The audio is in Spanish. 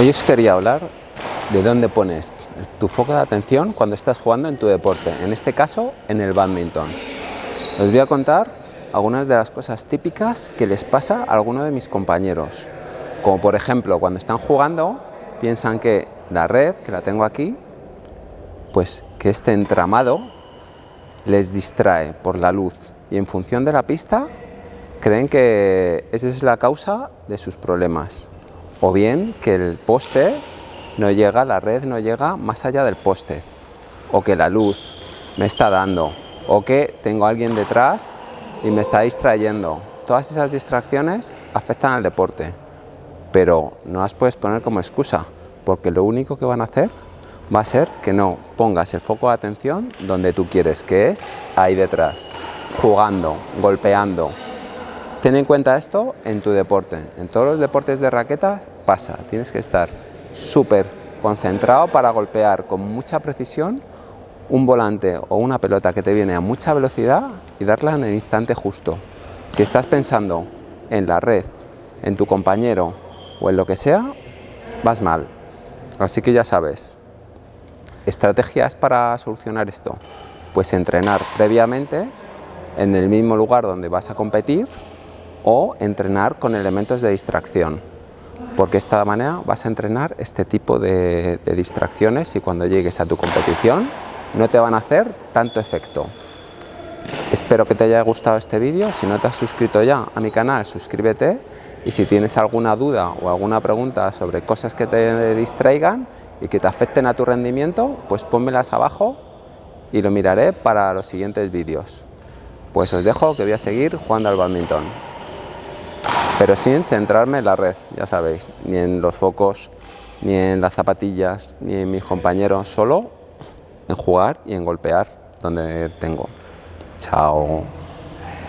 Hoy os quería hablar de dónde pones tu foco de atención cuando estás jugando en tu deporte, en este caso en el badminton. Os voy a contar algunas de las cosas típicas que les pasa a algunos de mis compañeros. Como por ejemplo, cuando están jugando, piensan que la red, que la tengo aquí, pues que este entramado les distrae por la luz y en función de la pista creen que esa es la causa de sus problemas. O bien que el poste no llega, la red no llega más allá del poste. O que la luz me está dando. O que tengo a alguien detrás y me está distrayendo. Todas esas distracciones afectan al deporte. Pero no las puedes poner como excusa, porque lo único que van a hacer va a ser que no pongas el foco de atención donde tú quieres, que es ahí detrás, jugando, golpeando, Ten en cuenta esto en tu deporte. En todos los deportes de raqueta pasa. Tienes que estar súper concentrado para golpear con mucha precisión un volante o una pelota que te viene a mucha velocidad y darla en el instante justo. Si estás pensando en la red, en tu compañero o en lo que sea, vas mal. Así que ya sabes, estrategias para solucionar esto. Pues entrenar previamente en el mismo lugar donde vas a competir o entrenar con elementos de distracción porque de esta manera vas a entrenar este tipo de, distracciones y cuando llegues a tu competición no te van a hacer tanto efecto. Espero que te haya gustado este vídeo, si no te has suscrito ya a mi canal suscríbete y si tienes alguna duda o alguna pregunta sobre cosas que te distraigan y que te afecten a tu rendimiento, pues pónmelas abajo y lo miraré para los siguientes vídeos. Pues os dejo que voy a seguir jugando al badminton pero sin centrarme en la red, ya sabéis, ni en los focos, ni en las zapatillas, ni en mis compañeros, solo en jugar y en golpear donde tengo. Chao.